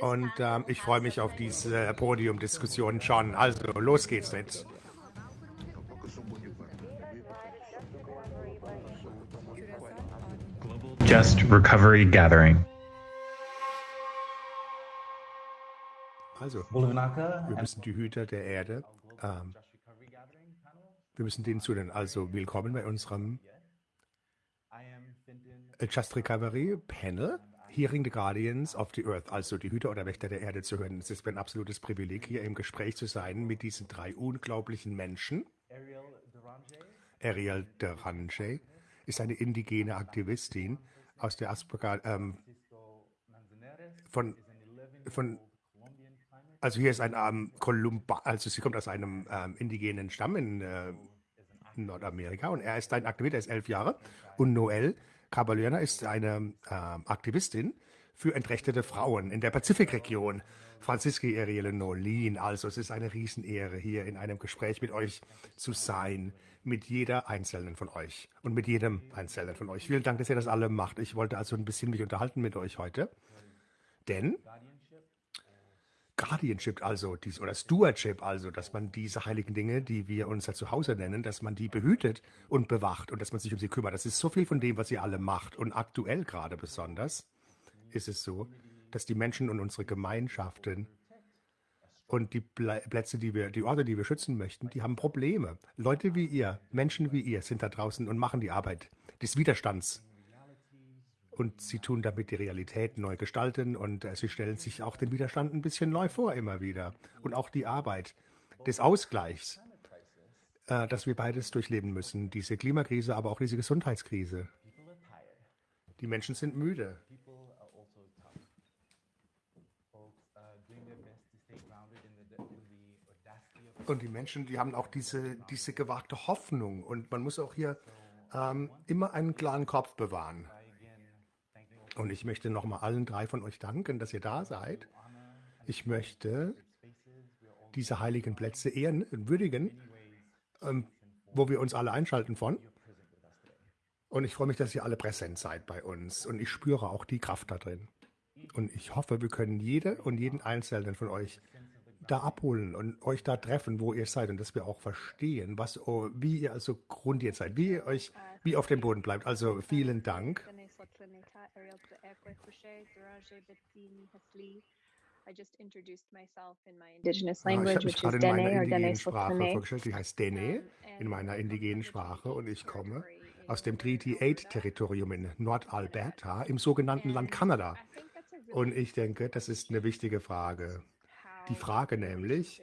Und ähm, ich freue mich auf diese Podiumdiskussion schon. Also, los geht's jetzt. Just Recovery Gathering. Also, wir müssen die Hüter der Erde, ähm, wir müssen denen zuhören. Also, willkommen bei unserem Just Recovery Panel. Hearing the Guardians of the Earth, also die Hüter oder Wächter der Erde zu hören. Es ist mir ein absolutes Privileg, hier im Gespräch zu sein mit diesen drei unglaublichen Menschen. Ariel Derange ist eine indigene Aktivistin aus der Asperger, ähm, von, von, also hier ist ein ähm, Kolumba, also sie kommt aus einem ähm, indigenen Stamm in äh, Nordamerika und er ist ein Aktivist, er ist elf Jahre und Noel Caballona ist eine äh, Aktivistin für entrechtete Frauen in der Pazifikregion. Franziski Ariele Nolin. Also es ist eine Riesenehre, hier in einem Gespräch mit euch zu sein, mit jeder Einzelnen von euch und mit jedem Einzelnen von euch. Vielen Dank, dass ihr das alle macht. Ich wollte also ein bisschen mich unterhalten mit euch heute, denn Guardianship, also dies, oder Stewardship, also, dass man diese heiligen Dinge, die wir unser Zuhause nennen, dass man die behütet und bewacht und dass man sich um sie kümmert. Das ist so viel von dem, was ihr alle macht. Und aktuell gerade besonders ist es so, dass die Menschen und unsere Gemeinschaften und die Plätze, die wir, die Orte, die wir schützen möchten, die haben Probleme. Leute wie ihr, Menschen wie ihr sind da draußen und machen die Arbeit des Widerstands und sie tun damit die Realität neu gestalten und äh, sie stellen sich auch den Widerstand ein bisschen neu vor immer wieder. Und auch die Arbeit des Ausgleichs, äh, dass wir beides durchleben müssen. Diese Klimakrise, aber auch diese Gesundheitskrise. Die Menschen sind müde. Und die Menschen, die haben auch diese, diese gewagte Hoffnung. Und man muss auch hier ähm, immer einen klaren Kopf bewahren. Und ich möchte nochmal allen drei von euch danken, dass ihr da seid. Ich möchte diese heiligen Plätze ehren, würdigen, ähm, wo wir uns alle einschalten von. Und ich freue mich, dass ihr alle präsent seid bei uns. Und ich spüre auch die Kraft da drin. Und ich hoffe, wir können jede und jeden Einzelnen von euch da abholen und euch da treffen, wo ihr seid und dass wir auch verstehen, was, oh, wie ihr also grundiert seid, wie ihr euch, wie auf dem Boden bleibt. Also vielen Dank. I just introduced myself in my indigenous language, which is Dene or Dene vorgestellt. Die heißt Dene in meiner indigenen Sprache. Und ich komme aus dem Treaty 8 Territorium in Nordalberta im sogenannten Land Kanada. Und ich denke, das ist eine wichtige Frage. Die Frage nämlich,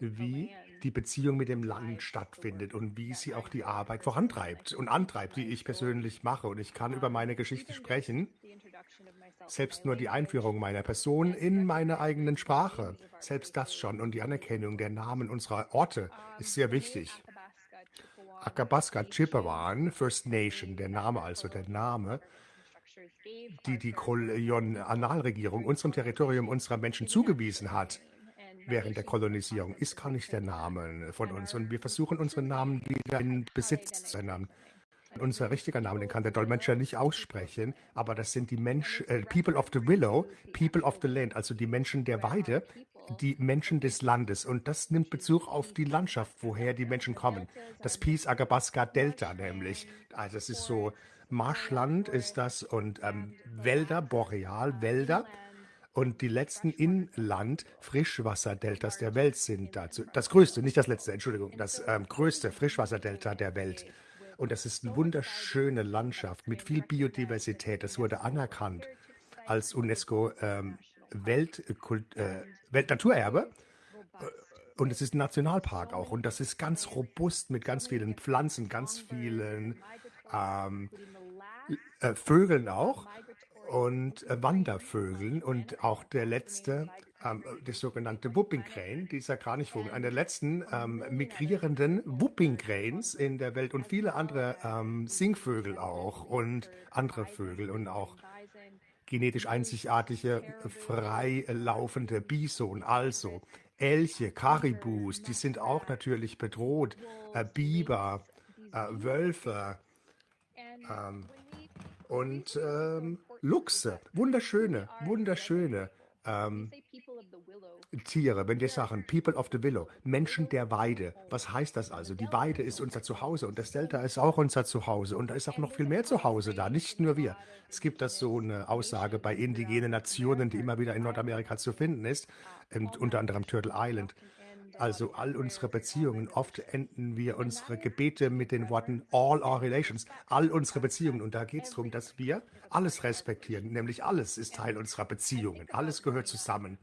wie die Beziehung mit dem Land stattfindet und wie sie auch die Arbeit vorantreibt und antreibt, die ich persönlich mache. Und ich kann über meine Geschichte sprechen, selbst nur die Einführung meiner Person in meine eigenen Sprache, selbst das schon und die Anerkennung der Namen unserer Orte ist sehr wichtig. Akabaska Chippewan, First Nation, der Name also, der Name, die die Kolonialregierung unserem Territorium unserer Menschen zugewiesen hat, während der Kolonisierung, ist gar nicht der Name von uns. Und wir versuchen, unseren Namen wieder in Besitz zu nehmen. Unser richtiger Name, den kann der Dolmetscher nicht aussprechen, aber das sind die Menschen, äh, People of the Willow, People of the Land, also die Menschen der Weide, die Menschen des Landes. Und das nimmt Bezug auf die Landschaft, woher die Menschen kommen. Das Peace Agabaska Delta nämlich. Also es ist so, Marschland ist das und ähm, Wälder, Boreal, Wälder. Und die letzten Inland-Frischwasserdeltas der Welt sind dazu. Das größte, nicht das letzte, Entschuldigung, das ähm, größte Frischwasserdelta der Welt. Und das ist eine wunderschöne Landschaft mit viel Biodiversität. Das wurde anerkannt als UNESCO ähm, Weltkult, äh, Weltnaturerbe. Äh, und es ist ein Nationalpark auch. Und das ist ganz robust mit ganz vielen Pflanzen, ganz vielen ähm, äh, Vögeln auch und äh, Wandervögeln und auch der letzte, ähm, das sogenannte Whooping Crane, dieser Kranichvogel, einer der letzten ähm, migrierenden Whooping Cranes in der Welt und viele andere ähm, Singvögel auch und andere Vögel und auch genetisch einzigartige, frei laufende Bison, also Elche, Karibus, die sind auch natürlich bedroht, äh, Biber, äh, Wölfe ähm, und ähm, Luchse, wunderschöne, wunderschöne ähm, Tiere, wenn wir sagen People of the Willow, Menschen der Weide, was heißt das also? Die Weide ist unser Zuhause und das Delta ist auch unser Zuhause und da ist auch noch viel mehr Zuhause da, nicht nur wir. Es gibt das so eine Aussage bei indigenen Nationen, die immer wieder in Nordamerika zu finden ist, unter anderem Turtle Island. Also all unsere Beziehungen, oft enden wir unsere Gebete mit den Worten all our relations, all unsere Beziehungen. Und da geht es darum, dass wir alles respektieren, nämlich alles ist Teil unserer Beziehungen, alles gehört zusammen.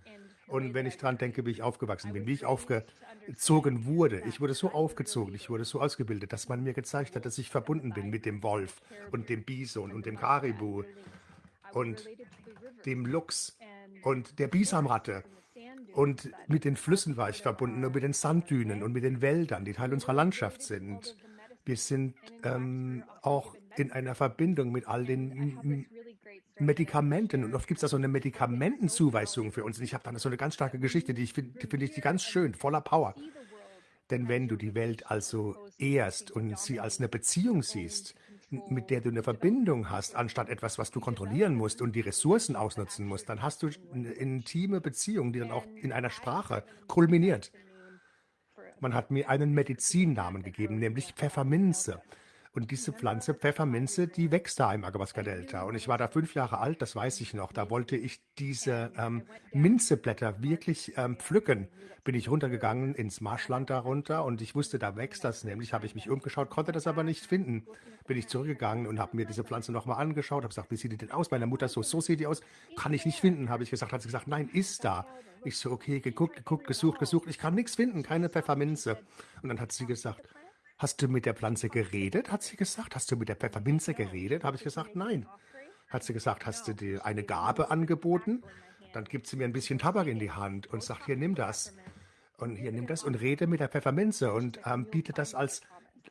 Und wenn ich daran denke, wie ich aufgewachsen bin, wie ich aufgezogen wurde, ich wurde so aufgezogen, ich wurde so ausgebildet, dass man mir gezeigt hat, dass ich verbunden bin mit dem Wolf und dem Bison und dem Karibu und dem Luchs und der Bisamratte und mit den Flüssen war ich verbunden und mit den Sanddünen und mit den Wäldern, die Teil unserer Landschaft sind. Wir sind ähm, auch in einer Verbindung mit all den Medikamenten. Und oft gibt es da so eine Medikamentenzuweisung für uns. Und ich habe da so eine ganz starke Geschichte, die, ich finde find ich die ganz schön, voller Power. Denn wenn du die Welt also ehrst und sie als eine Beziehung siehst, mit der du eine Verbindung hast, anstatt etwas, was du kontrollieren musst und die Ressourcen ausnutzen musst, dann hast du eine intime Beziehung, die dann auch in einer Sprache kulminiert. Man hat mir einen Medizinnamen gegeben, nämlich Pfefferminze. Und diese Pflanze Pfefferminze, die wächst da im Agabaska-Delta. Und ich war da fünf Jahre alt, das weiß ich noch. Da wollte ich diese ähm, Minzeblätter wirklich ähm, pflücken. Bin ich runtergegangen ins Marschland darunter und ich wusste, da wächst das nämlich. Habe ich mich umgeschaut, konnte das aber nicht finden. Bin ich zurückgegangen und habe mir diese Pflanze nochmal angeschaut, habe gesagt, wie sieht die denn aus? Meine Mutter so, so sieht die aus. Kann ich nicht finden, habe ich gesagt. Hat sie gesagt, nein, ist da. Ich so, okay, geguckt, geguckt, gesucht, gesucht. Ich kann nichts finden, keine Pfefferminze. Und dann hat sie gesagt, Hast du mit der Pflanze geredet? Hat sie gesagt. Hast du mit der Pfefferminze geredet? Habe ich gesagt, nein. Hat sie gesagt, hast du dir eine Gabe angeboten? Dann gibt sie mir ein bisschen Tabak in die Hand und sagt, hier, nimm das. Und hier, nimm das und rede mit der Pfefferminze und ähm, biete das als,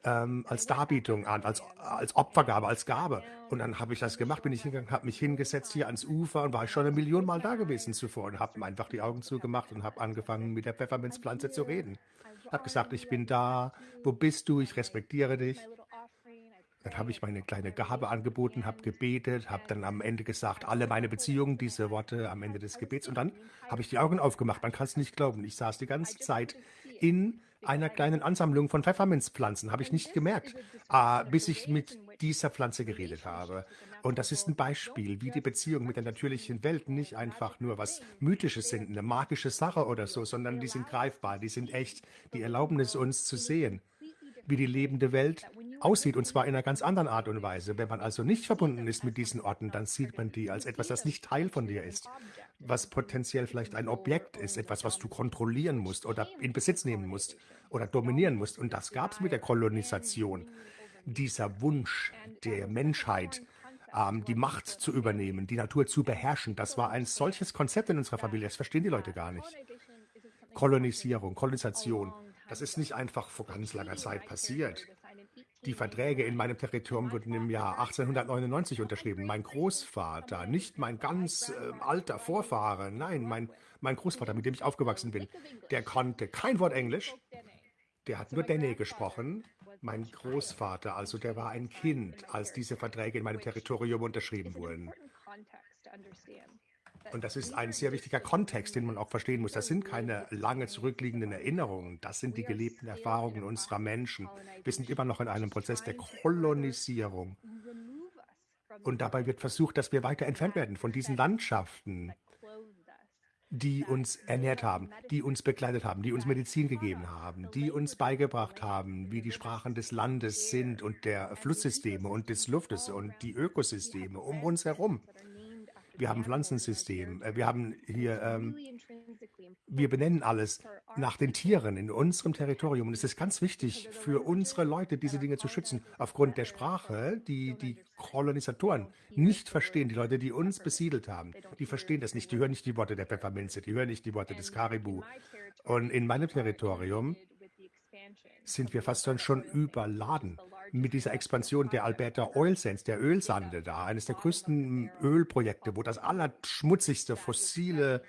ähm, als Darbietung an, als, als Opfergabe, als Gabe. Und dann habe ich das gemacht, bin ich hingegangen, habe mich hingesetzt hier ans Ufer und war schon eine Million Mal da gewesen zuvor und habe einfach die Augen zugemacht und habe angefangen, mit der Pfefferminzpflanze zu reden habe gesagt, ich bin da, wo bist du, ich respektiere dich. Dann habe ich meine kleine Gabe angeboten, habe gebetet, habe dann am Ende gesagt, alle meine Beziehungen, diese Worte am Ende des Gebets. Und dann habe ich die Augen aufgemacht. Man kann es nicht glauben. Ich saß die ganze Zeit in einer kleinen Ansammlung von Pfefferminzpflanzen, habe ich nicht gemerkt, äh, bis ich mit dieser Pflanze geredet habe. Und das ist ein Beispiel, wie die Beziehungen mit der natürlichen Welt nicht einfach nur was Mythisches sind, eine magische Sache oder so, sondern die sind greifbar, die sind echt, die erlauben es uns zu sehen, wie die lebende Welt aussieht, und zwar in einer ganz anderen Art und Weise. Wenn man also nicht verbunden ist mit diesen Orten, dann sieht man die als etwas, das nicht Teil von dir ist, was potenziell vielleicht ein Objekt ist, etwas, was du kontrollieren musst oder in Besitz nehmen musst oder dominieren musst. Und das gab es mit der Kolonisation. Dieser Wunsch der Menschheit, ähm, die Macht zu übernehmen, die Natur zu beherrschen. Das war ein solches Konzept in unserer Familie. Das verstehen die Leute gar nicht. Kolonisierung, Kolonisation, das ist nicht einfach vor ganz langer Zeit passiert. Die Verträge in meinem Territorium wurden im Jahr 1899 unterschrieben. Mein Großvater, nicht mein ganz äh, alter Vorfahre, nein, mein, mein Großvater, mit dem ich aufgewachsen bin, der konnte kein Wort Englisch. Der hat nur Dene gesprochen mein Großvater, also der war ein Kind, als diese Verträge in meinem Territorium unterschrieben wurden. Und das ist ein sehr wichtiger Kontext, den man auch verstehen muss. Das sind keine lange zurückliegenden Erinnerungen, das sind die gelebten Erfahrungen unserer Menschen. Wir sind immer noch in einem Prozess der Kolonisierung. Und dabei wird versucht, dass wir weiter entfernt werden von diesen Landschaften, die uns ernährt haben, die uns begleitet haben, die uns Medizin gegeben haben, die uns beigebracht haben, wie die Sprachen des Landes sind und der Flusssysteme und des Luftes und die Ökosysteme um uns herum. Wir haben Pflanzensystem, äh, wir haben hier, ähm, wir benennen alles nach den Tieren in unserem Territorium. Und es ist ganz wichtig für unsere Leute, diese Dinge zu schützen, aufgrund der Sprache, die die Kolonisatoren nicht verstehen. Die Leute, die uns besiedelt haben, die verstehen das nicht. Die hören nicht die Worte der Pfefferminze, die hören nicht die Worte des Karibu. Und in meinem Territorium sind wir fast schon überladen mit dieser Expansion der Alberta Oil Sands, der Ölsande da, eines der größten Ölprojekte, wo das allerschmutzigste fossile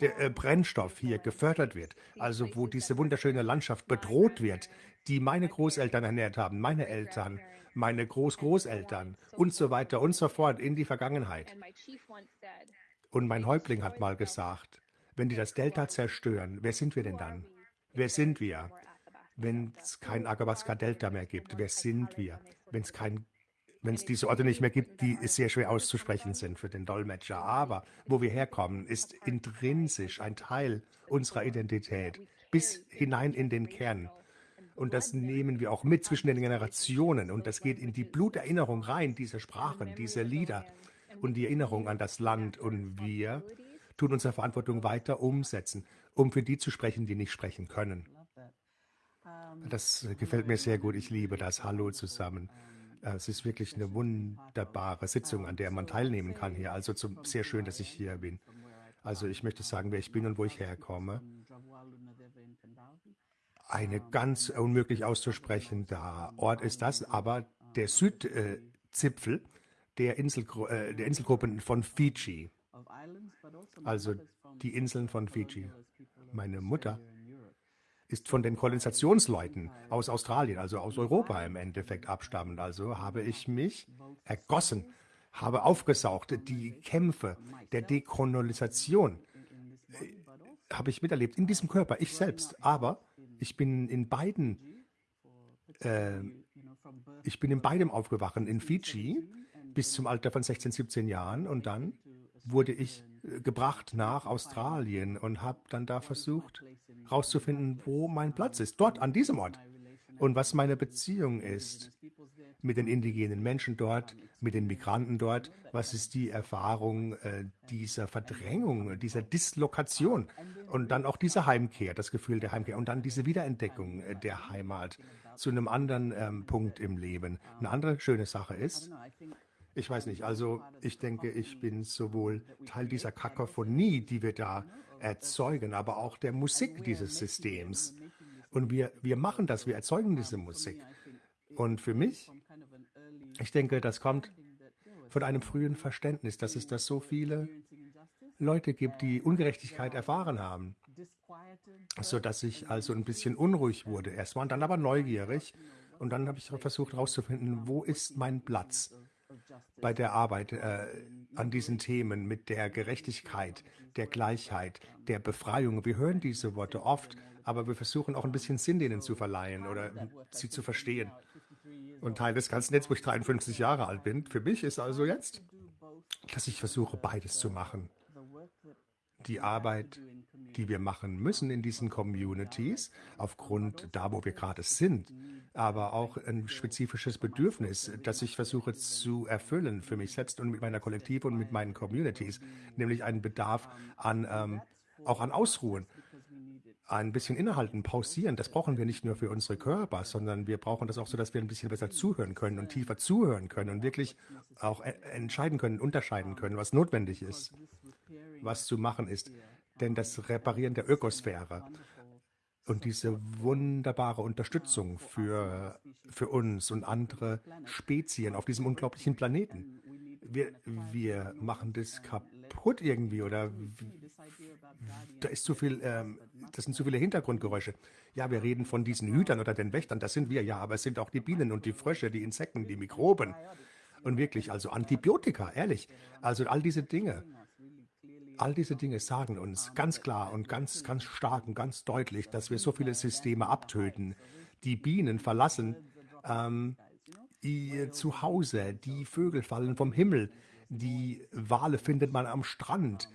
der, äh, Brennstoff hier gefördert wird, also wo diese wunderschöne Landschaft bedroht wird, die meine Großeltern ernährt haben, meine Eltern, meine Großgroßeltern und so weiter und so fort in die Vergangenheit. Und mein Häuptling hat mal gesagt, wenn die das Delta zerstören, wer sind wir denn dann? Wer sind wir? Wenn es kein Agabaska-Delta mehr gibt, wer sind wir? Wenn es kein wenn es diese Orte nicht mehr gibt, die sehr schwer auszusprechen sind für den Dolmetscher. Aber wo wir herkommen, ist intrinsisch ein Teil unserer Identität bis hinein in den Kern. Und das nehmen wir auch mit zwischen den Generationen. Und das geht in die Bluterinnerung rein, diese Sprachen, diese Lieder und die Erinnerung an das Land. Und wir tun unsere Verantwortung weiter umsetzen, um für die zu sprechen, die nicht sprechen können. Das gefällt mir sehr gut. Ich liebe das. Hallo zusammen. Es ist wirklich eine wunderbare Sitzung, an der man teilnehmen kann hier. Also zum, sehr schön, dass ich hier bin. Also ich möchte sagen, wer ich bin und wo ich herkomme. Eine ganz unmöglich auszusprechender Ort ist das, aber der Südzipfel der, Inselgru äh, der Inselgruppen von Fiji. Also die Inseln von Fiji. Meine Mutter ist von den Kolonisationsleuten aus Australien, also aus Europa im Endeffekt abstammend. Also habe ich mich ergossen, habe aufgesaugt, die Kämpfe der Dekolonisation äh, habe ich miterlebt in diesem Körper, ich selbst. Aber ich bin in beiden, äh, ich bin in beidem aufgewacht, in Fiji bis zum Alter von 16, 17 Jahren und dann wurde ich gebracht nach Australien und habe dann da versucht herauszufinden, wo mein Platz ist, dort an diesem Ort und was meine Beziehung ist mit den indigenen Menschen dort, mit den Migranten dort, was ist die Erfahrung äh, dieser Verdrängung, dieser Dislokation und dann auch diese Heimkehr, das Gefühl der Heimkehr und dann diese Wiederentdeckung äh, der Heimat zu einem anderen ähm, Punkt im Leben. Eine andere schöne Sache ist, ich weiß nicht, also ich denke, ich bin sowohl Teil dieser Kakophonie, die wir da erzeugen, aber auch der Musik dieses Systems. Und wir, wir machen das, wir erzeugen diese Musik. Und für mich, ich denke, das kommt von einem frühen Verständnis, dass es da so viele Leute gibt, die Ungerechtigkeit erfahren haben, sodass ich also ein bisschen unruhig wurde erstmal und dann aber neugierig. Und dann habe ich versucht herauszufinden, wo ist mein Platz? Bei der Arbeit äh, an diesen Themen mit der Gerechtigkeit, der Gleichheit, der Befreiung. Wir hören diese Worte oft, aber wir versuchen auch ein bisschen Sinn denen zu verleihen oder sie zu verstehen. Und Teil des Ganzen jetzt, wo ich 53 Jahre alt bin, für mich ist also jetzt, dass ich versuche, beides zu machen. Die Arbeit die wir machen müssen in diesen Communities, aufgrund da, wo wir gerade sind, aber auch ein spezifisches Bedürfnis, das ich versuche zu erfüllen für mich selbst und mit meiner Kollektive und mit meinen Communities, nämlich einen Bedarf an ähm, auch an Ausruhen, ein bisschen innehalten, pausieren. Das brauchen wir nicht nur für unsere Körper, sondern wir brauchen das auch so, dass wir ein bisschen besser zuhören können und tiefer zuhören können und wirklich auch e-, entscheiden können, unterscheiden können, was notwendig ist, was zu machen ist denn das Reparieren der Ökosphäre und diese wunderbare Unterstützung für, für uns und andere Spezien auf diesem unglaublichen Planeten. Wir, wir machen das kaputt irgendwie oder da ist zu viel, ähm, das sind zu viele Hintergrundgeräusche. Ja, wir reden von diesen Hütern oder den Wächtern, das sind wir ja, aber es sind auch die Bienen und die Frösche, die Insekten, die Mikroben. Und wirklich, also Antibiotika, ehrlich. Also all diese Dinge. All diese Dinge sagen uns ganz klar und ganz, ganz stark und ganz deutlich, dass wir so viele Systeme abtöten. Die Bienen verlassen ähm, ihr Zuhause, die Vögel fallen vom Himmel, die Wale findet man am Strand.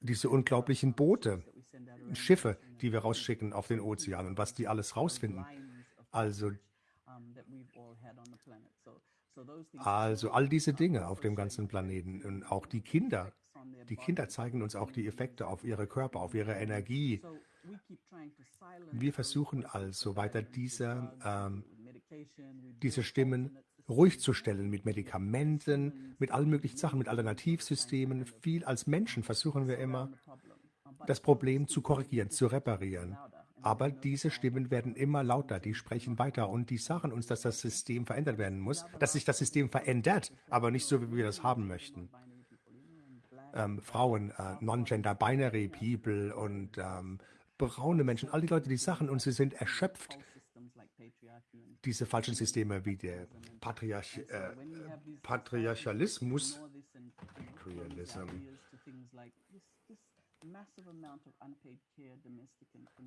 Diese unglaublichen Boote, Schiffe, die wir rausschicken auf den Ozean und was die alles rausfinden. Also also all diese Dinge auf dem ganzen Planeten und auch die Kinder. Die Kinder zeigen uns auch die Effekte auf ihre Körper, auf ihre Energie. Wir versuchen also weiter diese, ähm, diese Stimmen ruhig zu stellen mit Medikamenten, mit allen möglichen Sachen, mit Alternativsystemen. Viel als Menschen versuchen wir immer, das Problem zu korrigieren, zu reparieren. Aber diese Stimmen werden immer lauter, die sprechen weiter und die sagen uns, dass das System verändert werden muss, dass sich das System verändert, aber nicht so, wie wir das haben möchten. Ähm, Frauen, äh, Non-Gender, Binary People und ähm, braune Menschen, all die Leute, die Sachen und sie sind erschöpft. Diese falschen Systeme wie der Patriarch, äh, Patriarchalismus Imperialism.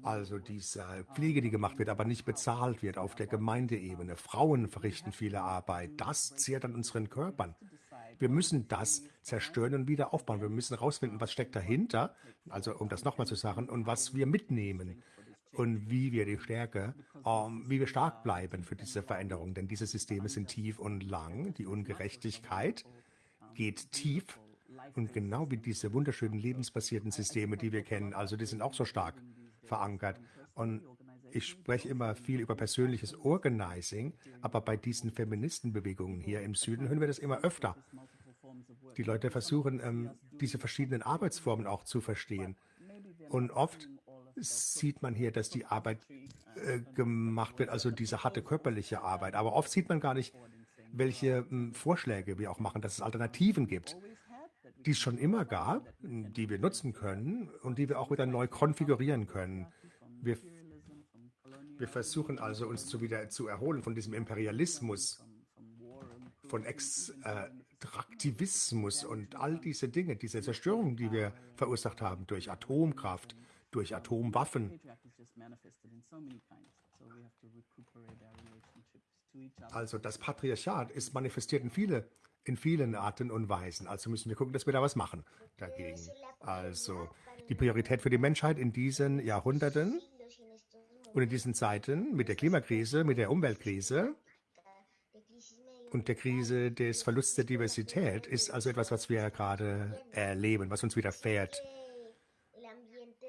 Also diese Pflege, die gemacht wird, aber nicht bezahlt wird auf der Gemeindeebene. Frauen verrichten viele Arbeit. Das zehrt an unseren Körpern. Wir müssen das zerstören und wieder aufbauen. Wir müssen herausfinden, was steckt dahinter, also um das nochmal zu sagen, und was wir mitnehmen und wie wir die Stärke, um, wie wir stark bleiben für diese Veränderung. Denn diese Systeme sind tief und lang. Die Ungerechtigkeit geht tief und genau wie diese wunderschönen lebensbasierten Systeme, die wir kennen, also die sind auch so stark verankert. Und ich spreche immer viel über persönliches Organizing, aber bei diesen Feministenbewegungen hier im Süden hören wir das immer öfter. Die Leute versuchen, ähm, diese verschiedenen Arbeitsformen auch zu verstehen. Und oft sieht man hier, dass die Arbeit äh, gemacht wird, also diese harte körperliche Arbeit. Aber oft sieht man gar nicht, welche äh, Vorschläge wir auch machen, dass es Alternativen gibt die es schon immer gab, die wir nutzen können und die wir auch wieder neu konfigurieren können. Wir, wir versuchen also, uns zu wieder zu erholen von diesem Imperialismus, von Extraktivismus und all diese Dinge, diese Zerstörung, die wir verursacht haben durch Atomkraft, durch Atomwaffen. Also das Patriarchat ist manifestiert in viele in vielen Arten und Weisen. Also müssen wir gucken, dass wir da was machen dagegen. Also die Priorität für die Menschheit in diesen Jahrhunderten und in diesen Zeiten mit der Klimakrise, mit der Umweltkrise und der Krise des Verlusts der Diversität ist also etwas, was wir gerade erleben, was uns widerfährt.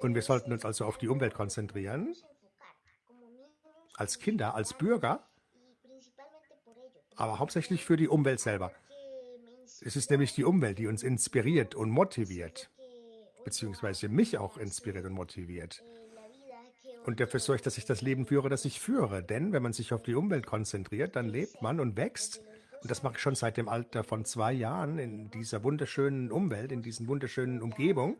Und wir sollten uns also auf die Umwelt konzentrieren, als Kinder, als Bürger, aber hauptsächlich für die Umwelt selber. Es ist nämlich die Umwelt, die uns inspiriert und motiviert, beziehungsweise mich auch inspiriert und motiviert. Und dafür sorge ich, dass ich das Leben führe, das ich führe. Denn wenn man sich auf die Umwelt konzentriert, dann lebt man und wächst. Und das mache ich schon seit dem Alter von zwei Jahren in dieser wunderschönen Umwelt, in diesen wunderschönen Umgebung,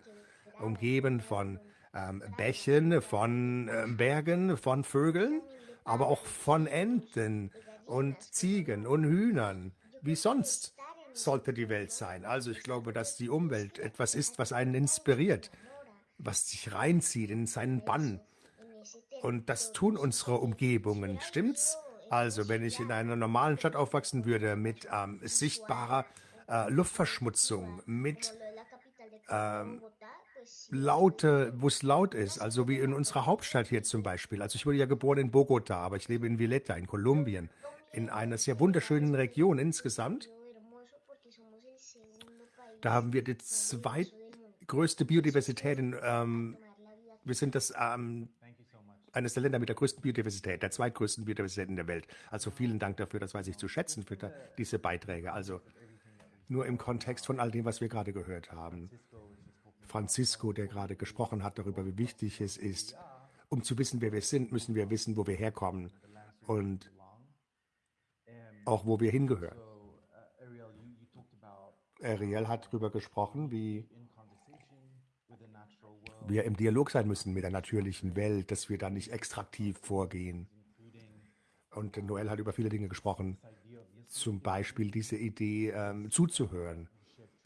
umgeben von ähm, Bächen, von äh, Bergen, von Vögeln, aber auch von Enten und Ziegen und Hühnern, wie sonst sollte die Welt sein. Also ich glaube, dass die Umwelt etwas ist, was einen inspiriert, was sich reinzieht in seinen Bann. Und das tun unsere Umgebungen, stimmt's? Also wenn ich in einer normalen Stadt aufwachsen würde mit ähm, sichtbarer äh, Luftverschmutzung, mit ähm, laute, wo es laut ist, also wie in unserer Hauptstadt hier zum Beispiel. Also ich wurde ja geboren in Bogota, aber ich lebe in Villeta in Kolumbien, in einer sehr wunderschönen Region insgesamt. Da haben wir die zweitgrößte Biodiversität in, ähm, wir sind das ähm, eines der Länder mit der größten Biodiversität, der zweitgrößten Biodiversität in der Welt. Also vielen Dank dafür, das weiß ich zu schätzen für da, diese Beiträge. Also nur im Kontext von all dem, was wir gerade gehört haben. Francisco, der gerade gesprochen hat darüber, wie wichtig es ist, um zu wissen, wer wir sind, müssen wir wissen, wo wir herkommen und auch wo wir hingehören. Ariel hat darüber gesprochen, wie wir im Dialog sein müssen mit der natürlichen Welt, dass wir da nicht extraktiv vorgehen. Und Noel hat über viele Dinge gesprochen, zum Beispiel diese Idee ähm, zuzuhören,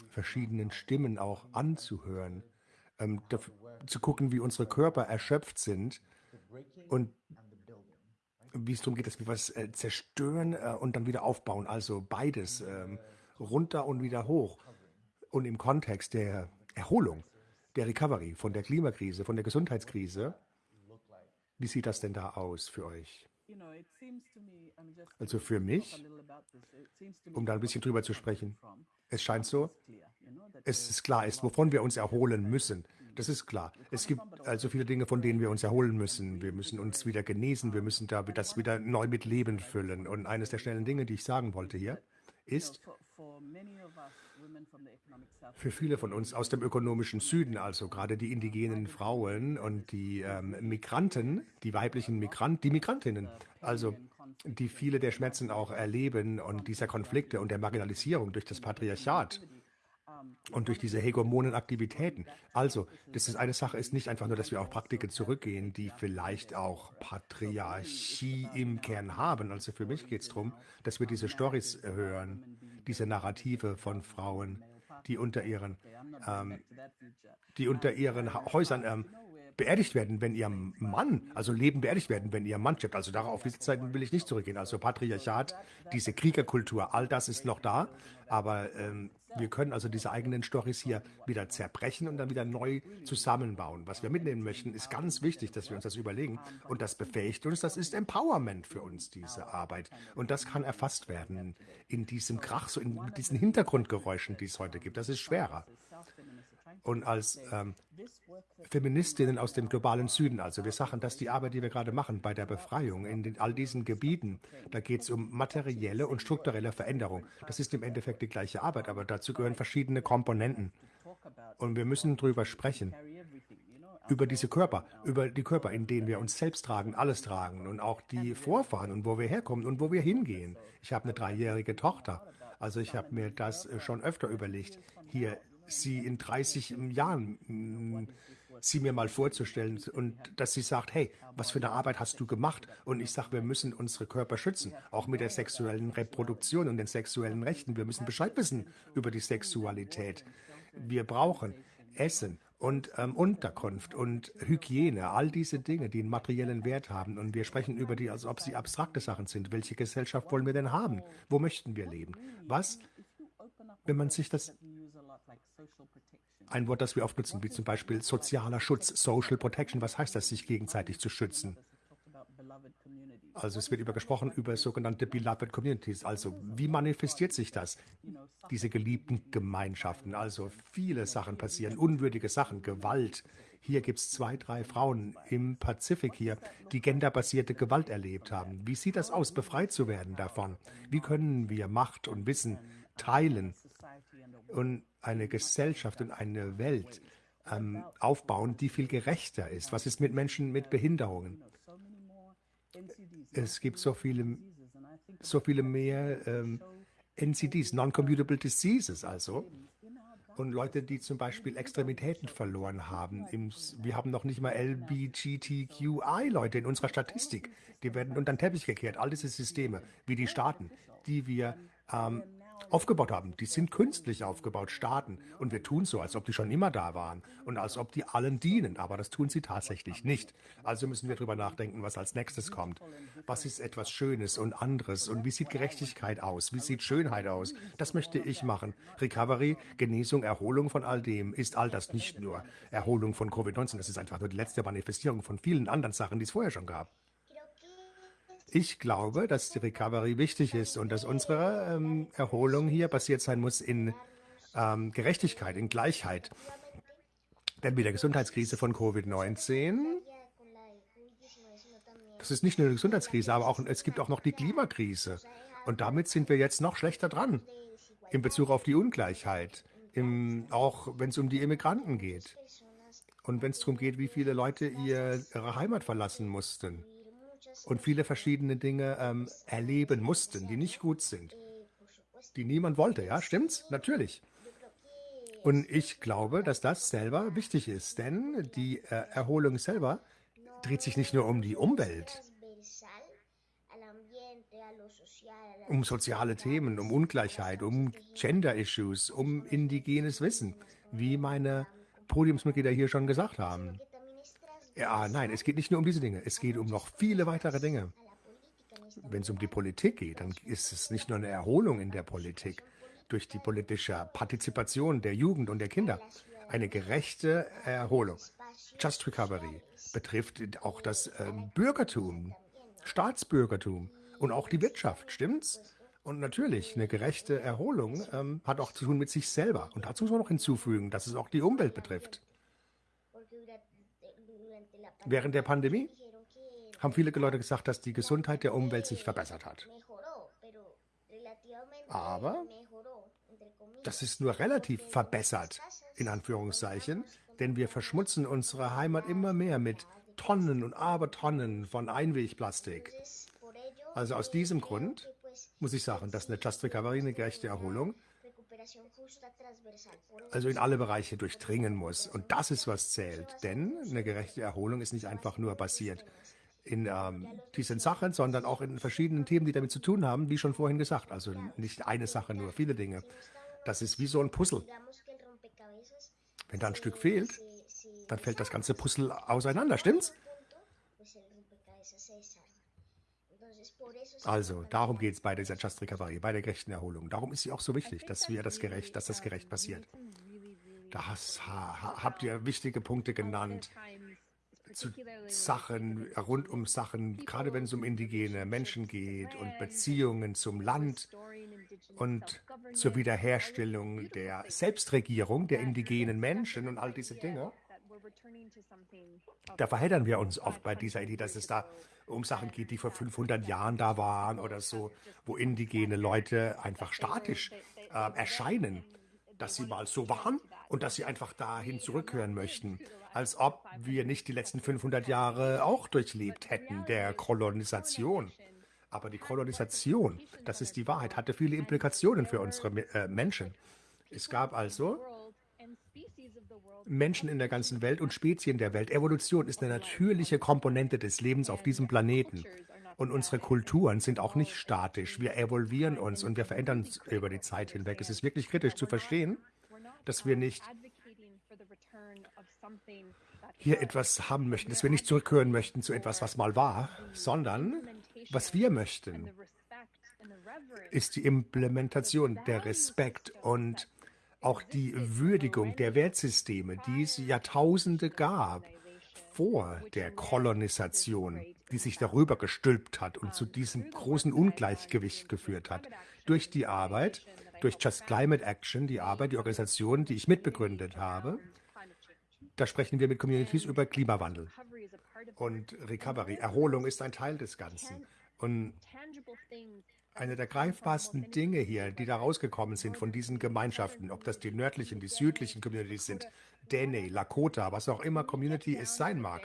verschiedenen Stimmen auch anzuhören, ähm, zu gucken, wie unsere Körper erschöpft sind und wie es darum geht, dass wir was äh, zerstören äh, und dann wieder aufbauen. Also beides. Ähm, runter und wieder hoch. Und im Kontext der Erholung, der Recovery von der Klimakrise, von der Gesundheitskrise, wie sieht das denn da aus für euch? Also für mich, um da ein bisschen drüber zu sprechen, es scheint so, es ist klar ist, wovon wir uns erholen müssen. Das ist klar. Es gibt also viele Dinge, von denen wir uns erholen müssen. Wir müssen uns wieder genesen, wir müssen da das wieder neu mit Leben füllen. Und eines der schnellen Dinge, die ich sagen wollte hier, ist, für viele von uns aus dem ökonomischen Süden, also gerade die indigenen Frauen und die ähm, Migranten, die weiblichen Migranten, die Migrantinnen, also die viele der Schmerzen auch erleben und dieser Konflikte und der Marginalisierung durch das Patriarchat und durch diese hegemonen Aktivitäten. Also, das ist eine Sache, ist nicht einfach nur, dass wir auf Praktiken zurückgehen, die vielleicht auch Patriarchie im Kern haben. Also für mich geht es darum, dass wir diese Stories hören, diese Narrative von Frauen, die unter ihren, ähm, die unter ihren Häusern ähm, beerdigt werden, wenn ihr Mann, also Leben beerdigt werden, wenn ihr Mann stirbt. Also darauf diese Zeiten will ich nicht zurückgehen. Also Patriarchat, diese Kriegerkultur, all das ist noch da. Aber ähm, wir können also diese eigenen Storys hier wieder zerbrechen und dann wieder neu zusammenbauen. Was wir mitnehmen möchten, ist ganz wichtig, dass wir uns das überlegen. Und das befähigt uns, das ist Empowerment für uns, diese Arbeit. Und das kann erfasst werden in diesem Krach, so in diesen Hintergrundgeräuschen, die es heute gibt. Das ist schwerer und als ähm, Feministinnen aus dem globalen Süden. Also wir sagen, dass die Arbeit, die wir gerade machen bei der Befreiung in den, all diesen Gebieten, da geht es um materielle und strukturelle Veränderung. Das ist im Endeffekt die gleiche Arbeit, aber dazu gehören verschiedene Komponenten. Und wir müssen darüber sprechen, über diese Körper, über die Körper, in denen wir uns selbst tragen, alles tragen und auch die Vorfahren und wo wir herkommen und wo wir hingehen. Ich habe eine dreijährige Tochter. Also ich habe mir das schon öfter überlegt, hier sie in 30 Jahren mm, sie mir mal vorzustellen und dass sie sagt, hey, was für eine Arbeit hast du gemacht? Und ich sage, wir müssen unsere Körper schützen, auch mit der sexuellen Reproduktion und den sexuellen Rechten. Wir müssen Bescheid wissen über die Sexualität. Wir brauchen Essen und ähm, Unterkunft und Hygiene, all diese Dinge, die einen materiellen Wert haben. Und wir sprechen über die, als ob sie abstrakte Sachen sind. Welche Gesellschaft wollen wir denn haben? Wo möchten wir leben? Was, wenn man sich das ein Wort, das wir oft nutzen, wie zum Beispiel sozialer Schutz, Social Protection. Was heißt das, sich gegenseitig zu schützen? Also es wird über gesprochen über sogenannte Beloved Communities. Also wie manifestiert sich das? Diese geliebten Gemeinschaften. Also viele Sachen passieren, unwürdige Sachen, Gewalt. Hier gibt es zwei, drei Frauen im Pazifik hier, die genderbasierte Gewalt erlebt haben. Wie sieht das aus, befreit zu werden davon? Wie können wir Macht und Wissen teilen und eine Gesellschaft und eine Welt ähm, aufbauen, die viel gerechter ist. Was ist mit Menschen mit Behinderungen? Es gibt so viele, so viele mehr ähm, NCDs, Non-Commutable Diseases also. Und Leute, die zum Beispiel Extremitäten verloren haben. Wir haben noch nicht mal LBGTQI-Leute in unserer Statistik. Die werden unter den Teppich gekehrt. All diese Systeme, wie die Staaten, die wir ähm, aufgebaut haben. Die sind künstlich aufgebaut, Staaten. Und wir tun so, als ob die schon immer da waren und als ob die allen dienen. Aber das tun sie tatsächlich nicht. Also müssen wir darüber nachdenken, was als nächstes kommt. Was ist etwas Schönes und anderes? Und wie sieht Gerechtigkeit aus? Wie sieht Schönheit aus? Das möchte ich machen. Recovery, Genesung, Erholung von all dem ist all das nicht nur Erholung von Covid-19. Das ist einfach nur die letzte Manifestierung von vielen anderen Sachen, die es vorher schon gab. Ich glaube, dass die Recovery wichtig ist und dass unsere ähm, Erholung hier basiert sein muss in ähm, Gerechtigkeit, in Gleichheit. Denn mit der Gesundheitskrise von Covid-19, das ist nicht nur eine Gesundheitskrise, aber auch, es gibt auch noch die Klimakrise. Und damit sind wir jetzt noch schlechter dran in Bezug auf die Ungleichheit, im, auch wenn es um die Immigranten geht. Und wenn es darum geht, wie viele Leute ihr, ihre Heimat verlassen mussten und viele verschiedene Dinge ähm, erleben mussten, die nicht gut sind, die niemand wollte. Ja, stimmt's? Natürlich. Und ich glaube, dass das selber wichtig ist, denn die äh, Erholung selber dreht sich nicht nur um die Umwelt, um soziale Themen, um Ungleichheit, um Gender-Issues, um indigenes Wissen, wie meine Podiumsmitglieder hier schon gesagt haben. Ja, nein, es geht nicht nur um diese Dinge. Es geht um noch viele weitere Dinge. Wenn es um die Politik geht, dann ist es nicht nur eine Erholung in der Politik durch die politische Partizipation der Jugend und der Kinder. Eine gerechte Erholung. Just Recovery betrifft auch das äh, Bürgertum, Staatsbürgertum und auch die Wirtschaft, stimmt's? Und natürlich, eine gerechte Erholung ähm, hat auch zu tun mit sich selber. Und dazu muss man noch hinzufügen, dass es auch die Umwelt betrifft. Während der Pandemie haben viele Leute gesagt, dass die Gesundheit der Umwelt sich verbessert hat. Aber das ist nur relativ verbessert, in Anführungszeichen, denn wir verschmutzen unsere Heimat immer mehr mit Tonnen und Abertonnen von Einwegplastik. Also aus diesem Grund muss ich sagen, dass eine Just Recovery, eine gerechte Erholung, also in alle Bereiche durchdringen muss. Und das ist, was zählt. Denn eine gerechte Erholung ist nicht einfach nur basiert in ähm, diesen Sachen, sondern auch in verschiedenen Themen, die damit zu tun haben, wie schon vorhin gesagt. Also nicht eine Sache, nur viele Dinge. Das ist wie so ein Puzzle. Wenn da ein Stück fehlt, dann fällt das ganze Puzzle auseinander, stimmt's? Also, darum geht es bei dieser Just Recovery, bei der gerechten Erholung. Darum ist sie auch so wichtig, dass wir das gerecht, dass das gerecht passiert. Da habt ihr wichtige Punkte genannt zu Sachen, rund um Sachen, gerade wenn es um indigene Menschen geht und Beziehungen zum Land und zur Wiederherstellung der Selbstregierung der indigenen Menschen und all diese Dinge. Da verheddern wir uns oft bei dieser Idee, dass es da um Sachen geht, die vor 500 Jahren da waren oder so, wo indigene Leute einfach statisch äh, erscheinen, dass sie mal so waren und dass sie einfach dahin zurückhören möchten, als ob wir nicht die letzten 500 Jahre auch durchlebt hätten, der Kolonisation. Aber die Kolonisation, das ist die Wahrheit, hatte viele Implikationen für unsere äh, Menschen. Es gab also Menschen in der ganzen Welt und Spezien der Welt. Evolution ist eine natürliche Komponente des Lebens auf diesem Planeten. Und unsere Kulturen sind auch nicht statisch. Wir evolvieren uns und wir verändern uns über die Zeit hinweg. Es ist wirklich kritisch zu verstehen, dass wir nicht hier etwas haben möchten, dass wir nicht zurückhören möchten zu etwas, was mal war, sondern was wir möchten, ist die Implementation, der Respekt und auch die Würdigung der Wertsysteme, die es Jahrtausende gab vor der Kolonisation, die sich darüber gestülpt hat und zu diesem großen Ungleichgewicht geführt hat. Durch die Arbeit, durch Just Climate Action, die Arbeit, die Organisation, die ich mitbegründet habe, da sprechen wir mit Communities über Klimawandel. Und Recovery, Erholung ist ein Teil des Ganzen. Und eine der greifbarsten Dinge hier, die da rausgekommen sind von diesen Gemeinschaften, ob das die nördlichen, die südlichen Communities sind, Dene, Lakota, was auch immer Community es sein mag,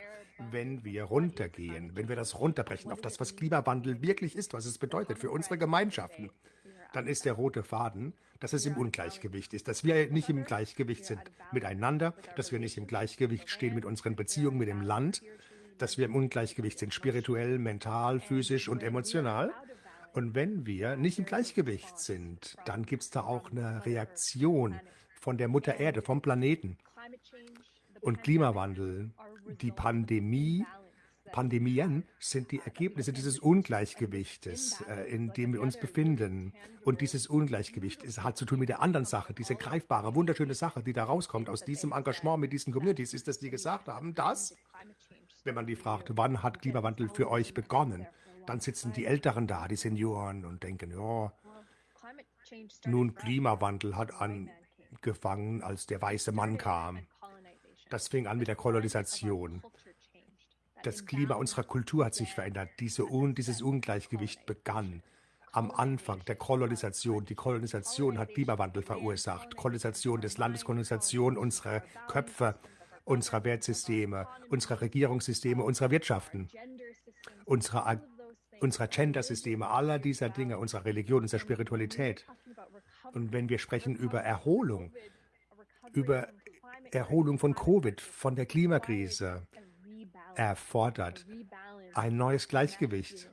wenn wir runtergehen, wenn wir das runterbrechen auf das, was Klimawandel wirklich ist, was es bedeutet für unsere Gemeinschaften, dann ist der rote Faden, dass es im Ungleichgewicht ist, dass wir nicht im Gleichgewicht sind miteinander, dass wir nicht im Gleichgewicht stehen mit unseren Beziehungen mit dem Land, dass wir im Ungleichgewicht sind, spirituell, mental, physisch und emotional. Und wenn wir nicht im Gleichgewicht sind, dann gibt es da auch eine Reaktion von der Mutter Erde, vom Planeten. Und Klimawandel, die Pandemie, Pandemien sind die Ergebnisse dieses Ungleichgewichtes, äh, in dem wir uns befinden. Und dieses Ungleichgewicht hat zu tun mit der anderen Sache, diese greifbare, wunderschöne Sache, die da rauskommt aus diesem Engagement mit diesen Communities, ist, dass die gesagt haben, dass wenn man die fragt, wann hat Klimawandel für euch begonnen, dann sitzen die Älteren da, die Senioren, und denken, ja, nun Klimawandel hat angefangen, als der weiße Mann kam. Das fing an mit der Kolonisation. Das Klima unserer Kultur hat sich verändert. Diese Un dieses Ungleichgewicht begann am Anfang der Kolonisation. Die Kolonisation hat Klimawandel verursacht. Kolonisation des Landes, Kolonisation unserer Köpfe, unserer Wertsysteme, unserer Regierungssysteme, unserer Wirtschaften, unserer, unserer Gender-Systeme, aller dieser Dinge, unserer Religion, unserer Spiritualität. Und wenn wir sprechen über Erholung, über Erholung von Covid, von der Klimakrise, erfordert ein neues Gleichgewicht.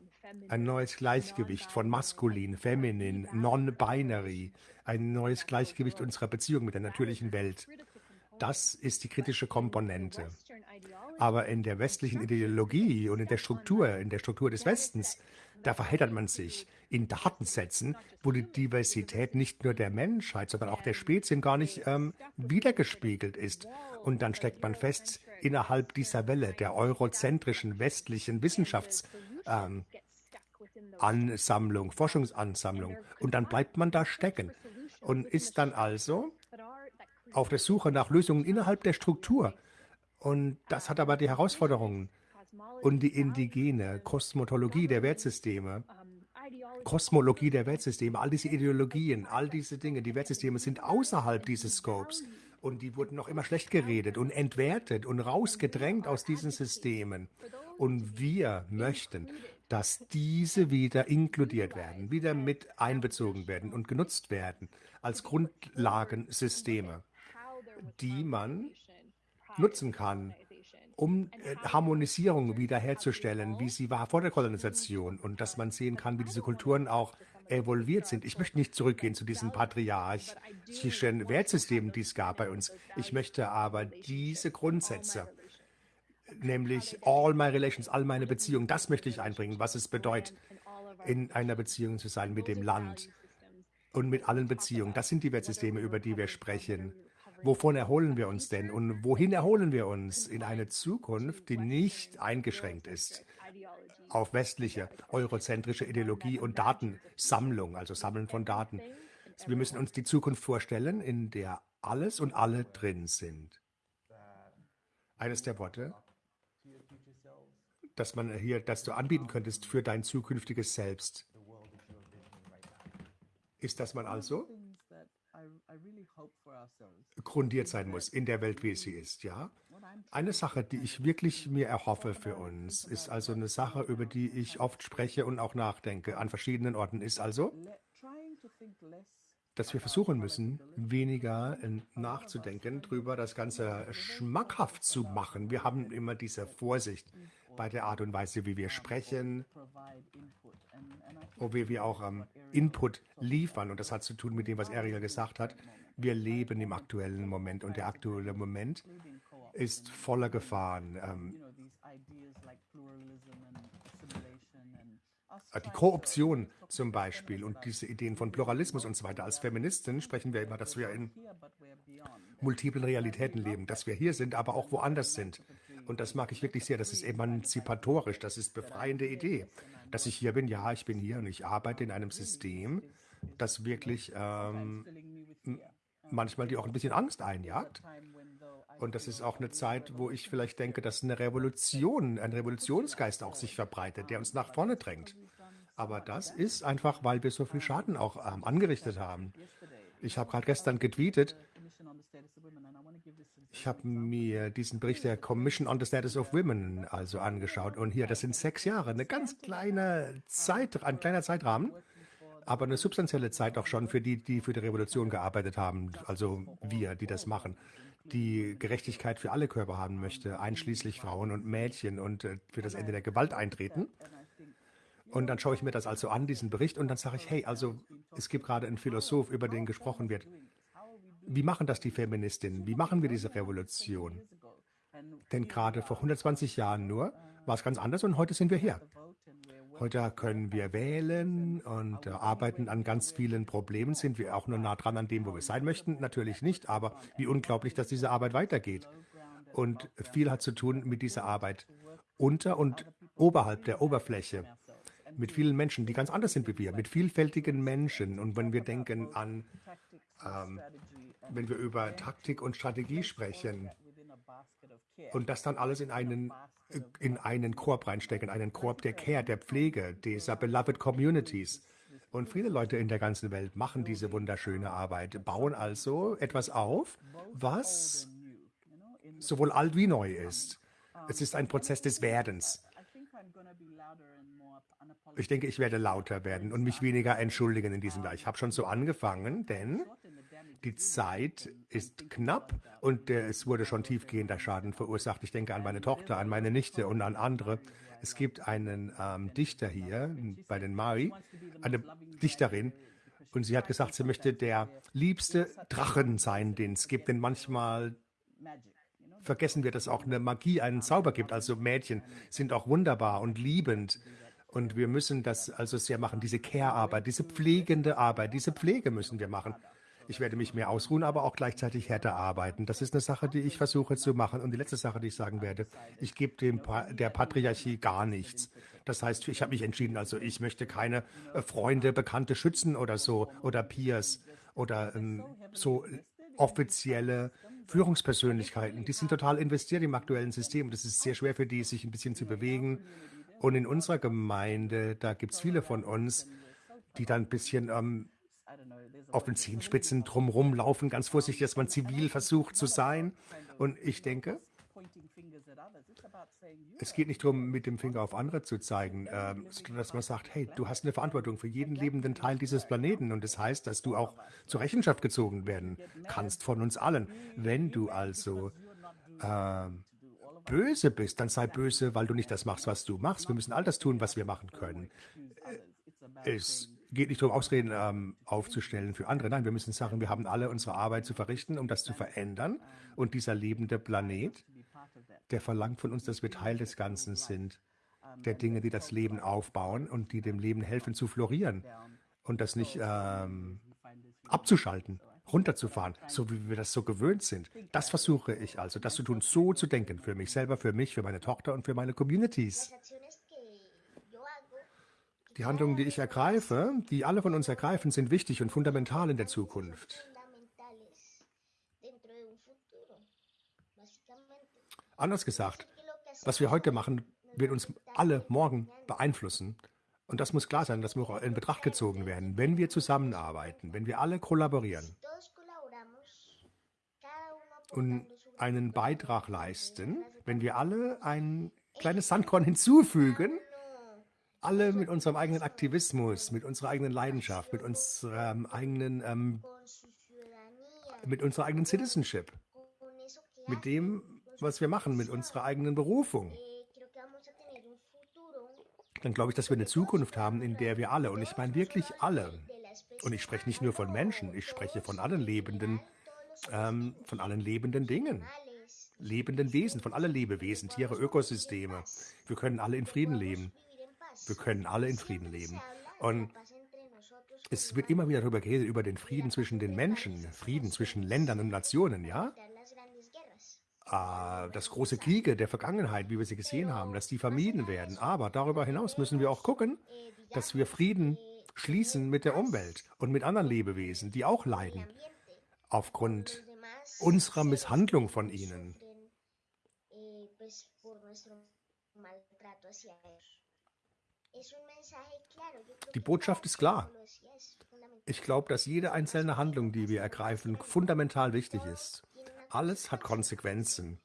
Ein neues Gleichgewicht von maskulin, feminin, non-binary, ein neues Gleichgewicht unserer Beziehung mit der natürlichen Welt. Das ist die kritische Komponente. Aber in der westlichen Ideologie und in der Struktur, in der Struktur des Westens, da verheddert man sich in Datensätzen, wo die Diversität nicht nur der Menschheit, sondern auch der Spezien gar nicht ähm, wiedergespiegelt ist. Und dann steckt man fest, innerhalb dieser Welle der eurozentrischen westlichen Wissenschaftsansammlung, ähm, Forschungsansammlung. Und dann bleibt man da stecken und ist dann also auf der Suche nach Lösungen innerhalb der Struktur. Und das hat aber die Herausforderungen und die indigene Kosmotologie der Wertsysteme, Kosmologie der Wertsysteme, all diese Ideologien, all diese Dinge, die Wertsysteme sind außerhalb dieses Scopes und die wurden noch immer schlecht geredet und entwertet und rausgedrängt aus diesen Systemen. Und wir möchten, dass diese wieder inkludiert werden, wieder mit einbezogen werden und genutzt werden als Grundlagensysteme die man nutzen kann, um äh, Harmonisierung wiederherzustellen, wie sie war vor der Kolonisation und dass man sehen kann, wie diese Kulturen auch evolviert sind. Ich möchte nicht zurückgehen zu diesem patriarchischen Wertsystem, die es gab bei uns. Ich möchte aber diese Grundsätze, nämlich all my relations, all meine Beziehungen, das möchte ich einbringen, was es bedeutet, in einer Beziehung zu sein mit dem Land und mit allen Beziehungen. Das sind die Wertsysteme, über die wir sprechen. Wovon erholen wir uns denn und wohin erholen wir uns? In eine Zukunft, die nicht eingeschränkt ist auf westliche, eurozentrische Ideologie und Datensammlung, also Sammeln von Daten. Wir müssen uns die Zukunft vorstellen, in der alles und alle drin sind. Eines der Worte, dass man hier, dass du anbieten könntest für dein zukünftiges Selbst, ist, dass man also grundiert sein muss in der Welt, wie sie ist, ja. Eine Sache, die ich wirklich mir erhoffe für uns, ist also eine Sache, über die ich oft spreche und auch nachdenke an verschiedenen Orten, ist also, dass wir versuchen müssen, weniger nachzudenken, darüber das Ganze schmackhaft zu machen. Wir haben immer diese Vorsicht bei der Art und Weise, wie wir sprechen, wo wir auch ähm, Input liefern. Und das hat zu tun mit dem, was Ariel gesagt hat. Wir leben im aktuellen Moment und der aktuelle Moment ist voller Gefahren. Ähm, die Korruption zum Beispiel und diese Ideen von Pluralismus und so weiter. Als Feministin sprechen wir immer, dass wir in multiplen Realitäten leben, dass wir hier sind, aber auch woanders sind. Und das mag ich wirklich sehr. Das ist emanzipatorisch, das ist befreiende Idee. Dass ich hier bin, ja, ich bin hier und ich arbeite in einem System, das wirklich ähm, manchmal die auch ein bisschen Angst einjagt. Und das ist auch eine Zeit, wo ich vielleicht denke, dass eine Revolution, ein Revolutionsgeist auch sich verbreitet, der uns nach vorne drängt. Aber das ist einfach, weil wir so viel Schaden auch ähm, angerichtet haben. Ich habe gerade gestern getweetet, ich habe mir diesen Bericht der Commission on the Status of Women also angeschaut und hier, das sind sechs Jahre, eine ganz kleine Zeit, ein kleiner Zeitrahmen, aber eine substanzielle Zeit auch schon für die, die für die Revolution gearbeitet haben, also wir, die das machen, die Gerechtigkeit für alle Körper haben möchte, einschließlich Frauen und Mädchen und äh, für das Ende der Gewalt eintreten. Und dann schaue ich mir das also an, diesen Bericht, und dann sage ich, hey, also es gibt gerade einen Philosoph, über den gesprochen wird. Wie machen das die Feministinnen? Wie machen wir diese Revolution? Denn gerade vor 120 Jahren nur war es ganz anders und heute sind wir hier. Heute können wir wählen und äh, arbeiten an ganz vielen Problemen. Sind wir auch nur nah dran an dem, wo wir sein möchten? Natürlich nicht, aber wie unglaublich, dass diese Arbeit weitergeht. Und viel hat zu tun mit dieser Arbeit unter und oberhalb der Oberfläche. Mit vielen Menschen, die ganz anders sind wie wir, mit vielfältigen Menschen. Und wenn wir denken an ähm, wenn wir über Taktik und Strategie sprechen und das dann alles in einen, in einen Korb reinstecken, einen Korb der Care, der Pflege, dieser Beloved Communities. Und viele Leute in der ganzen Welt machen diese wunderschöne Arbeit, bauen also etwas auf, was sowohl alt wie neu ist. Es ist ein Prozess des Werdens. Ich denke, ich werde lauter werden und mich weniger entschuldigen in diesem Jahr. Ich habe schon so angefangen, denn die Zeit ist knapp und es wurde schon tiefgehender Schaden verursacht. Ich denke an meine Tochter, an meine Nichte und an andere. Es gibt einen ähm, Dichter hier bei den Maori, eine Dichterin, und sie hat gesagt, sie möchte der liebste Drachen sein, den es gibt. Denn manchmal vergessen wir, dass auch eine Magie einen Zauber gibt. Also Mädchen sind auch wunderbar und liebend. Und wir müssen das also sehr machen, diese Care-Arbeit, diese pflegende Arbeit, diese Pflege müssen wir machen. Ich werde mich mehr ausruhen, aber auch gleichzeitig härter arbeiten. Das ist eine Sache, die ich versuche zu machen. Und die letzte Sache, die ich sagen werde, ich gebe dem pa der Patriarchie gar nichts. Das heißt, ich habe mich entschieden, also ich möchte keine äh, Freunde, Bekannte schützen oder so oder Peers oder ähm, so offizielle Führungspersönlichkeiten. Die sind total investiert im aktuellen System. Das ist sehr schwer für die, sich ein bisschen zu bewegen. Und in unserer Gemeinde, da gibt es viele von uns, die dann ein bisschen ähm, auf den Zehenspitzen drumherum laufen, ganz vorsichtig, dass man zivil versucht zu sein. Und ich denke, es geht nicht darum, mit dem Finger auf andere zu zeigen, äh, sondern dass man sagt, hey, du hast eine Verantwortung für jeden lebenden Teil dieses Planeten. Und das heißt, dass du auch zur Rechenschaft gezogen werden kannst von uns allen. Wenn du also äh, böse bist, dann sei böse, weil du nicht das machst, was du machst. Wir müssen all das tun, was wir machen können. Es geht nicht darum, Ausreden ähm, aufzustellen für andere. Nein, wir müssen sagen, wir haben alle unsere Arbeit zu verrichten, um das zu verändern. Und dieser lebende Planet, der verlangt von uns, dass wir Teil des Ganzen sind, der Dinge, die das Leben aufbauen und die dem Leben helfen zu florieren und das nicht ähm, abzuschalten, runterzufahren, so wie wir das so gewöhnt sind. Das versuche ich also, das zu tun, so zu denken, für mich selber, für mich, für meine Tochter und für meine Communities. Die Handlungen, die ich ergreife, die alle von uns ergreifen, sind wichtig und fundamental in der Zukunft. Anders gesagt, was wir heute machen, wird uns alle morgen beeinflussen. Und das muss klar sein, das muss auch in Betracht gezogen werden, wenn wir zusammenarbeiten, wenn wir alle kollaborieren und einen Beitrag leisten, wenn wir alle ein kleines Sandkorn hinzufügen, alle mit unserem eigenen Aktivismus, mit unserer eigenen Leidenschaft, mit unserem eigenen, ähm, mit unserer eigenen Citizenship, mit dem, was wir machen, mit unserer eigenen Berufung, dann glaube ich, dass wir eine Zukunft haben, in der wir alle, und ich meine wirklich alle, und ich spreche nicht nur von Menschen, ich spreche von allen lebenden, ähm, von allen lebenden Dingen, lebenden Wesen, von allen Lebewesen, Tiere, Ökosysteme. Wir können alle in Frieden leben. Wir können alle in Frieden leben. Und es wird immer wieder darüber geredet, über den Frieden zwischen den Menschen, Frieden zwischen Ländern und Nationen, ja? Äh, dass große Kriege der Vergangenheit, wie wir sie gesehen haben, dass die vermieden werden. Aber darüber hinaus müssen wir auch gucken, dass wir Frieden schließen mit der Umwelt und mit anderen Lebewesen, die auch leiden aufgrund unserer Misshandlung von ihnen. Die Botschaft ist klar. Ich glaube, dass jede einzelne Handlung, die wir ergreifen, fundamental wichtig ist. Alles hat Konsequenzen.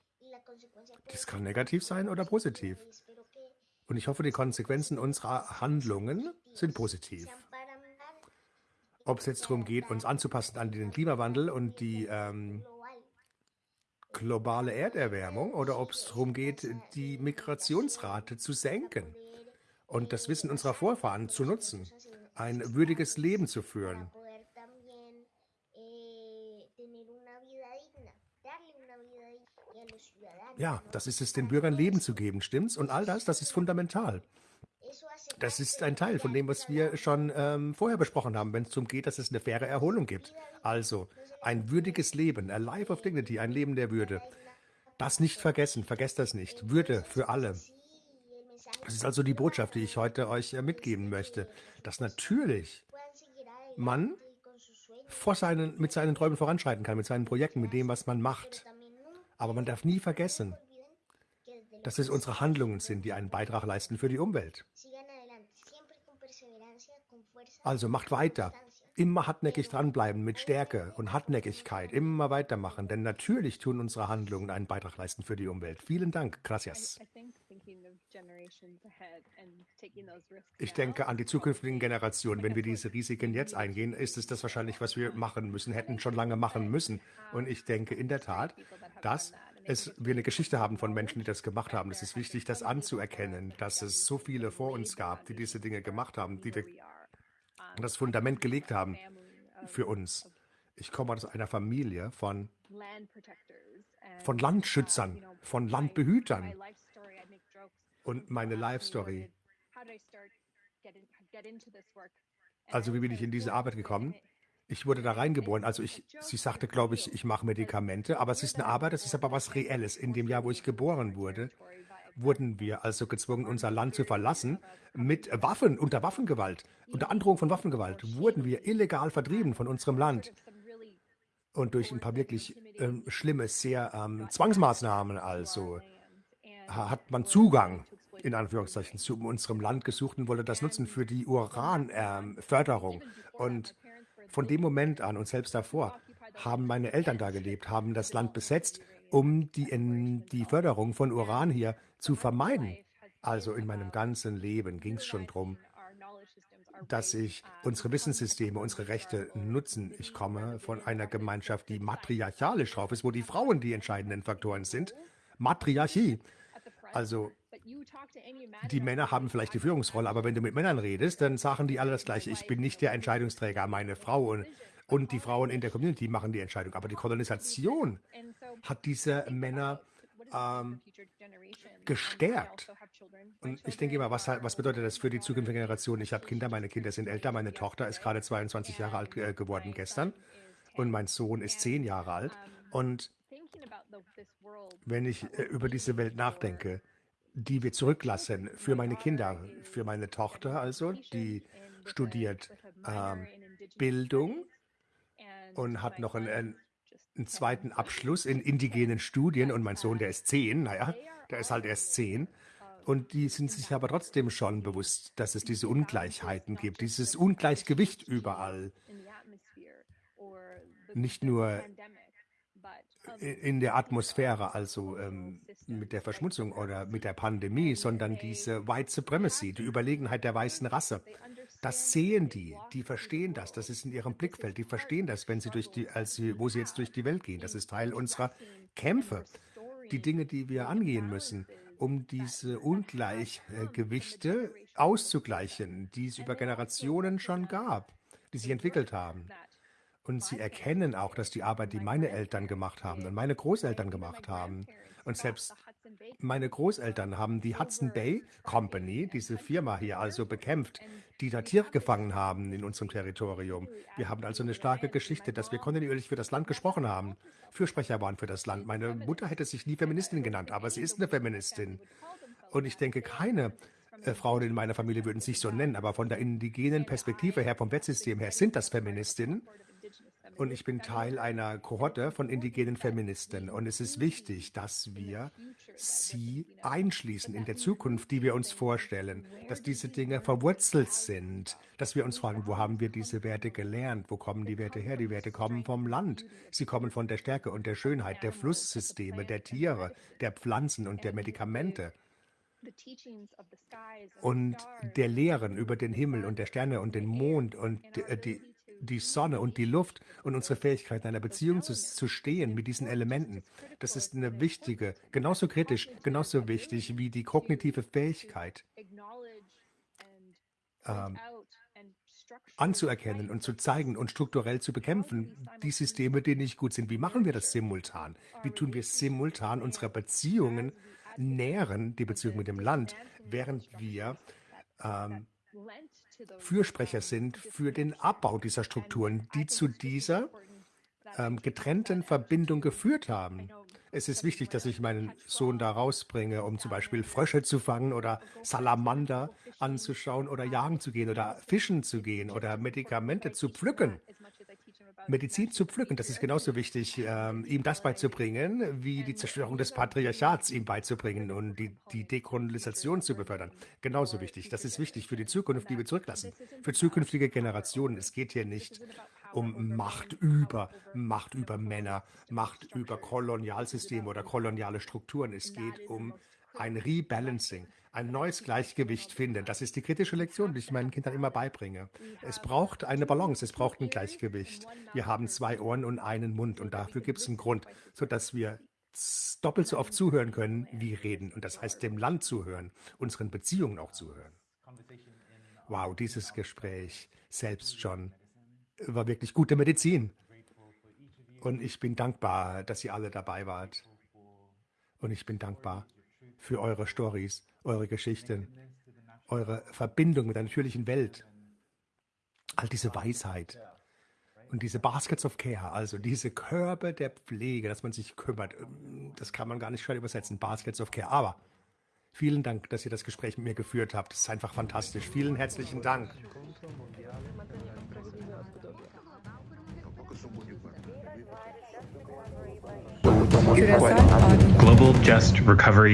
Das kann negativ sein oder positiv. Und ich hoffe, die Konsequenzen unserer Handlungen sind positiv. Ob es jetzt darum geht, uns anzupassen an den Klimawandel und die ähm, globale Erderwärmung oder ob es darum geht, die Migrationsrate zu senken und das Wissen unserer Vorfahren zu nutzen, ein würdiges Leben zu führen. Ja, das ist es, den Bürgern Leben zu geben, stimmt's? Und all das, das ist fundamental. Das ist ein Teil von dem, was wir schon ähm, vorher besprochen haben, wenn es darum geht, dass es eine faire Erholung gibt. Also ein würdiges Leben, a life of dignity, ein Leben der Würde. Das nicht vergessen, vergesst das nicht. Würde für alle. Das ist also die Botschaft, die ich heute euch äh, mitgeben möchte, dass natürlich man vor seinen, mit seinen Träumen voranschreiten kann, mit seinen Projekten, mit dem, was man macht. Aber man darf nie vergessen, dass es unsere Handlungen sind, die einen Beitrag leisten für die Umwelt. Also macht weiter, immer hartnäckig dranbleiben mit Stärke und Hartnäckigkeit, immer weitermachen, denn natürlich tun unsere Handlungen einen Beitrag leisten für die Umwelt. Vielen Dank, gracias. Ich denke an die zukünftigen Generationen. Wenn wir diese Risiken jetzt eingehen, ist es das wahrscheinlich, was wir machen müssen, hätten schon lange machen müssen. Und ich denke in der Tat, dass es, wir eine Geschichte haben von Menschen, die das gemacht haben. Es ist wichtig, das anzuerkennen, dass es so viele vor uns gab, die diese Dinge gemacht haben, die das Fundament gelegt haben für uns. Ich komme aus einer Familie von, von Landschützern, von Landbehütern. Und meine Life Story. Also wie bin ich in diese Arbeit gekommen? Ich wurde da reingeboren. Also ich, sie sagte, glaube ich, ich mache Medikamente, aber es ist eine Arbeit, es ist aber was Reelles. In dem Jahr, wo ich geboren wurde, wurden wir also gezwungen, unser Land zu verlassen. Mit Waffen, unter Waffengewalt, unter Androhung von Waffengewalt, wurden wir illegal vertrieben von unserem Land. Und durch ein paar wirklich ähm, schlimme, sehr ähm, Zwangsmaßnahmen also hat man Zugang in Anführungszeichen zu unserem Land gesucht und wollte das nutzen für die Uranförderung. Ähm, und von dem Moment an und selbst davor haben meine Eltern da gelebt, haben das Land besetzt, um die, die Förderung von Uran hier zu vermeiden. Also in meinem ganzen Leben ging es schon darum, dass ich unsere Wissenssysteme, unsere Rechte nutzen. Ich komme von einer Gemeinschaft, die matriarchalisch drauf ist, wo die Frauen die entscheidenden Faktoren sind. Matriarchie. Also die Männer haben vielleicht die Führungsrolle, aber wenn du mit Männern redest, dann sagen die alle das Gleiche. Ich bin nicht der Entscheidungsträger, meine Frau und, und die Frauen in der Community machen die Entscheidung. Aber die Kolonisation hat diese Männer ähm, gestärkt. Und ich denke immer, was, was bedeutet das für die zukünftige Generation? Ich habe Kinder, meine Kinder sind älter, meine Tochter ist gerade 22 Jahre alt äh, geworden gestern und mein Sohn ist 10 Jahre alt. Und wenn ich äh, über diese Welt nachdenke, die wir zurücklassen für meine Kinder, für meine Tochter also, die studiert ähm, Bildung und hat noch einen, einen, zweiten Abschluss in indigenen Studien und mein Sohn, der ist zehn, naja, der ist halt erst zehn. Und die sind sich aber trotzdem schon bewusst, dass es diese Ungleichheiten gibt, dieses Ungleichgewicht überall. Nicht nur in der Atmosphäre, also ähm, mit der Verschmutzung oder mit der Pandemie, sondern diese White Supremacy, die Überlegenheit der weißen Rasse. Das sehen die, die verstehen das, das ist in ihrem Blickfeld, die verstehen das, wenn sie durch die, als sie, wo sie jetzt durch die Welt gehen. Das ist Teil unserer Kämpfe, die Dinge, die wir angehen müssen, um diese Ungleichgewichte auszugleichen, die es über Generationen schon gab, die sich entwickelt haben. Und sie erkennen auch, dass die Arbeit, die meine Eltern gemacht haben und meine Großeltern gemacht haben, und selbst meine Großeltern haben die Hudson Bay Company, diese Firma hier, also bekämpft, die da Tiere gefangen haben in unserem Territorium. Wir haben also eine starke Geschichte, dass wir kontinuierlich für das Land gesprochen haben, Fürsprecher waren für das Land. Meine Mutter hätte sich nie Feministin genannt, aber sie ist eine Feministin. Und ich denke, keine äh, Frauen in meiner Familie würden sich so nennen, aber von der indigenen Perspektive her, vom Wertsystem her, sind das Feministinnen und ich bin Teil einer Kohorte von indigenen Feministen. Und es ist wichtig, dass wir sie einschließen in der Zukunft, die wir uns vorstellen, dass diese Dinge verwurzelt sind, dass wir uns fragen, wo haben wir diese Werte gelernt? Wo kommen die Werte her? Die Werte kommen vom Land. Sie kommen von der Stärke und der Schönheit der Flusssysteme, der Tiere, der Pflanzen und der Medikamente und der Lehren über den Himmel und der Sterne und den Mond und die, die Sonne und die Luft und unsere Fähigkeit, in einer Beziehung zu, zu stehen mit diesen Elementen. Das ist eine wichtige, genauso kritisch, genauso wichtig wie die kognitive Fähigkeit. Ähm, anzuerkennen und zu zeigen und strukturell zu bekämpfen, die Systeme, die nicht gut sind. Wie machen wir das simultan? Wie tun wir simultan unsere Beziehungen nähren, die Beziehung mit dem Land, während wir ähm, Fürsprecher sind für den Abbau dieser Strukturen, die zu dieser ähm, getrennten Verbindung geführt haben. Es ist wichtig, dass ich meinen Sohn da rausbringe, um zum Beispiel Frösche zu fangen oder Salamander anzuschauen oder jagen zu gehen oder fischen zu gehen oder Medikamente zu pflücken. Medizin zu pflücken, das ist genauso wichtig, ähm, ihm das beizubringen, wie die Zerstörung des Patriarchats ihm beizubringen und die, die Dekolonisation zu befördern. Genauso wichtig. Das ist wichtig für die Zukunft, die wir zurücklassen. Für zukünftige Generationen. Es geht hier nicht um Macht über, Macht über Männer, Macht über Kolonialsysteme oder koloniale Strukturen. Es geht um ein Rebalancing, ein neues Gleichgewicht finden. Das ist die kritische Lektion, die ich meinen Kindern immer beibringe. Es braucht eine Balance, es braucht ein Gleichgewicht. Wir haben zwei Ohren und einen Mund und dafür gibt es einen Grund, sodass wir doppelt so oft zuhören können, wie reden. Und das heißt, dem Land zuhören, unseren Beziehungen auch zuhören. Wow, dieses Gespräch selbst schon war wirklich gute Medizin. Und ich bin dankbar, dass ihr alle dabei wart. Und ich bin dankbar für eure Stories, eure Geschichten, eure Verbindung mit der natürlichen Welt. All diese Weisheit und diese Baskets of Care, also diese Körbe der Pflege, dass man sich kümmert, das kann man gar nicht schön übersetzen, Baskets of Care. Aber vielen Dank, dass ihr das Gespräch mit mir geführt habt. Das ist einfach fantastisch. Vielen herzlichen Dank. Global Just Recovery